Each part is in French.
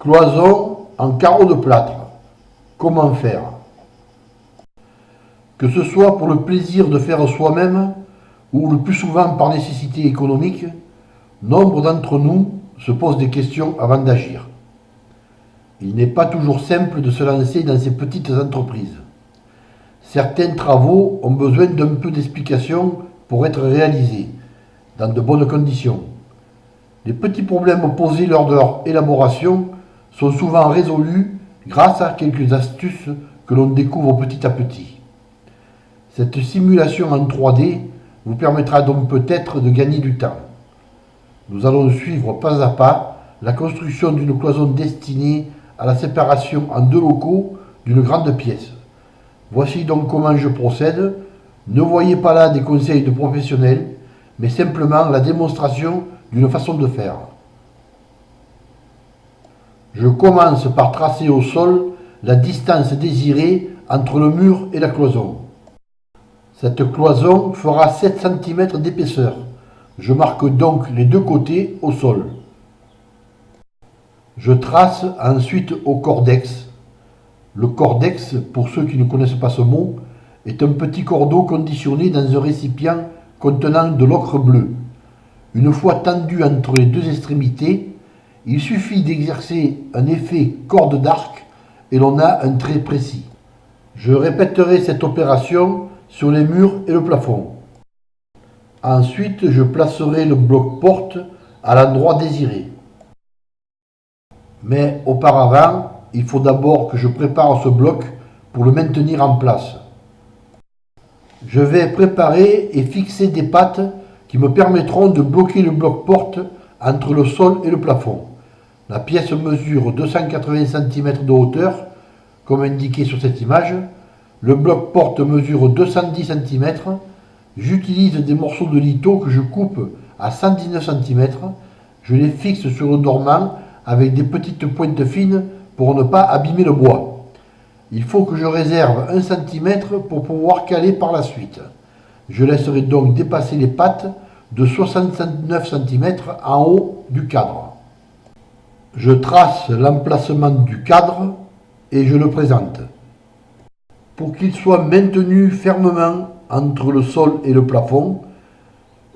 Cloison en carreaux de plâtre. Comment faire? Que ce soit pour le plaisir de faire soi-même ou le plus souvent par nécessité économique, nombre d'entre nous se posent des questions avant d'agir. Il n'est pas toujours simple de se lancer dans ces petites entreprises. Certains travaux ont besoin d'un peu d'explication pour être réalisés, dans de bonnes conditions. Les petits problèmes posés lors de leur élaboration sont souvent résolus grâce à quelques astuces que l'on découvre petit à petit. Cette simulation en 3D vous permettra donc peut-être de gagner du temps. Nous allons suivre pas à pas la construction d'une cloison destinée à la séparation en deux locaux d'une grande pièce. Voici donc comment je procède. Ne voyez pas là des conseils de professionnels, mais simplement la démonstration d'une façon de faire. Je commence par tracer au sol la distance désirée entre le mur et la cloison. Cette cloison fera 7 cm d'épaisseur. Je marque donc les deux côtés au sol. Je trace ensuite au cordex. Le cordex, pour ceux qui ne connaissent pas ce mot, est un petit cordeau conditionné dans un récipient contenant de l'ocre bleu. Une fois tendu entre les deux extrémités, il suffit d'exercer un effet corde d'arc et l'on a un trait précis. Je répéterai cette opération sur les murs et le plafond. Ensuite, je placerai le bloc porte à l'endroit désiré. Mais auparavant, il faut d'abord que je prépare ce bloc pour le maintenir en place. Je vais préparer et fixer des pattes qui me permettront de bloquer le bloc porte entre le sol et le plafond. La pièce mesure 280 cm de hauteur, comme indiqué sur cette image. Le bloc porte mesure 210 cm. J'utilise des morceaux de litho que je coupe à 119 cm. Je les fixe sur le dormant avec des petites pointes fines pour ne pas abîmer le bois. Il faut que je réserve 1 cm pour pouvoir caler par la suite. Je laisserai donc dépasser les pattes de 69 cm en haut du cadre. Je trace l'emplacement du cadre et je le présente. Pour qu'il soit maintenu fermement entre le sol et le plafond,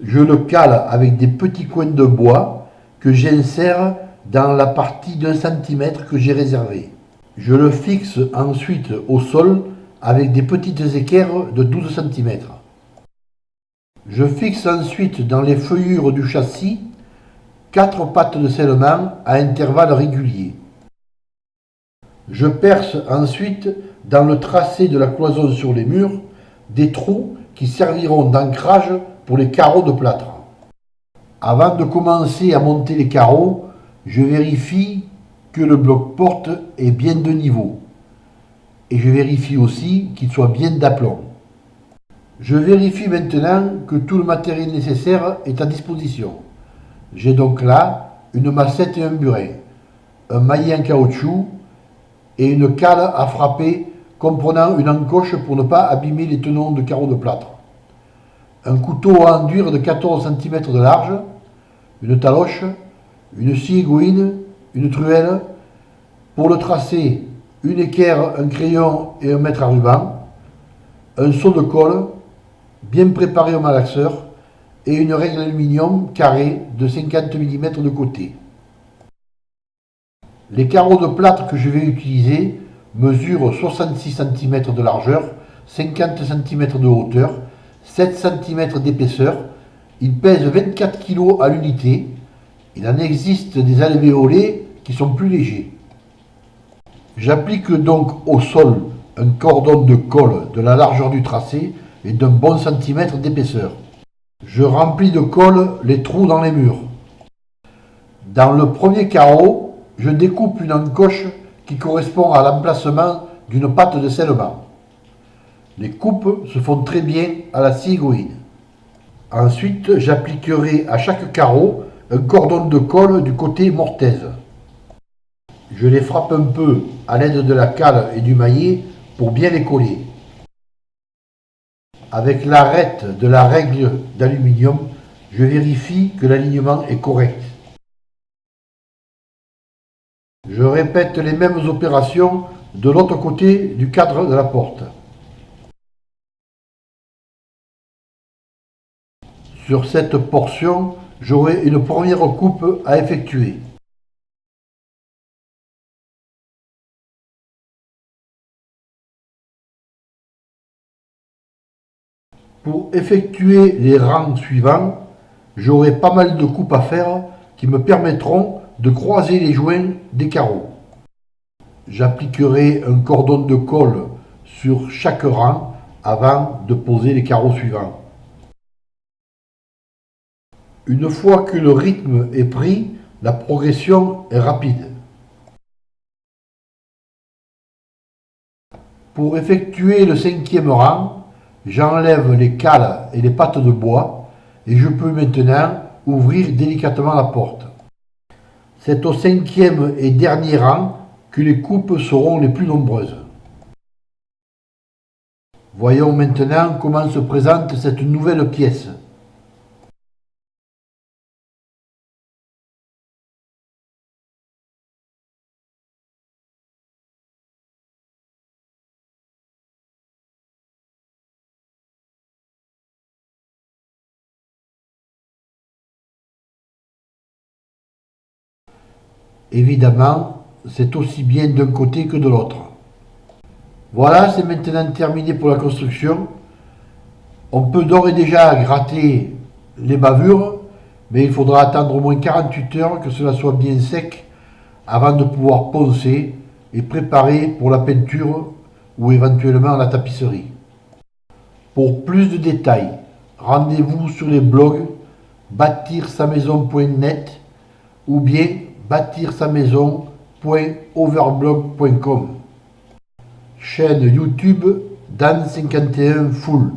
je le cale avec des petits coins de bois que j'insère dans la partie d'un centimètre que j'ai réservé. Je le fixe ensuite au sol avec des petites équerres de 12 cm. Je fixe ensuite dans les feuillures du châssis quatre pattes de scellement à intervalles réguliers. Je perce ensuite dans le tracé de la cloison sur les murs des trous qui serviront d'ancrage pour les carreaux de plâtre. Avant de commencer à monter les carreaux, je vérifie que le bloc porte est bien de niveau. Et je vérifie aussi qu'il soit bien d'aplomb. Je vérifie maintenant que tout le matériel nécessaire est à disposition. J'ai donc là une massette et un burin, un maillet en caoutchouc et une cale à frapper comprenant une encoche pour ne pas abîmer les tenons de carreaux de plâtre. Un couteau à enduire de 14 cm de large, une taloche, une scie une truelle, pour le tracer, une équerre, un crayon et un mètre à ruban, un seau de colle, bien préparé au malaxeur, et une règle aluminium carrée de 50 mm de côté. Les carreaux de plâtre que je vais utiliser mesurent 66 cm de largeur, 50 cm de hauteur, 7 cm d'épaisseur. Ils pèsent 24 kg à l'unité. Il en existe des alvéolés qui sont plus légers. J'applique donc au sol un cordon de colle de la largeur du tracé et d'un bon centimètre d'épaisseur. Je remplis de colle les trous dans les murs. Dans le premier carreau, je découpe une encoche qui correspond à l'emplacement d'une patte de scellement. Les coupes se font très bien à la scie Ensuite, j'appliquerai à chaque carreau un cordon de colle du côté mortaise. Je les frappe un peu à l'aide de la cale et du maillet pour bien les coller. Avec l'arête de la règle d'aluminium, je vérifie que l'alignement est correct. Je répète les mêmes opérations de l'autre côté du cadre de la porte. Sur cette portion, j'aurai une première coupe à effectuer. Pour effectuer les rangs suivants, j'aurai pas mal de coupes à faire qui me permettront de croiser les joints des carreaux. J'appliquerai un cordon de colle sur chaque rang avant de poser les carreaux suivants. Une fois que le rythme est pris, la progression est rapide. Pour effectuer le cinquième rang, j'enlève les cales et les pattes de bois et je peux maintenant ouvrir délicatement la porte. C'est au cinquième et dernier rang que les coupes seront les plus nombreuses. Voyons maintenant comment se présente cette nouvelle pièce. Évidemment, c'est aussi bien d'un côté que de l'autre. Voilà, c'est maintenant terminé pour la construction. On peut d'ores et déjà gratter les bavures, mais il faudra attendre au moins 48 heures que cela soit bien sec avant de pouvoir poncer et préparer pour la peinture ou éventuellement la tapisserie. Pour plus de détails, rendez-vous sur les blogs bâtir sa maison.net ou bien bâtir sa maison.overblog.com. Chaîne YouTube Dan51 Full.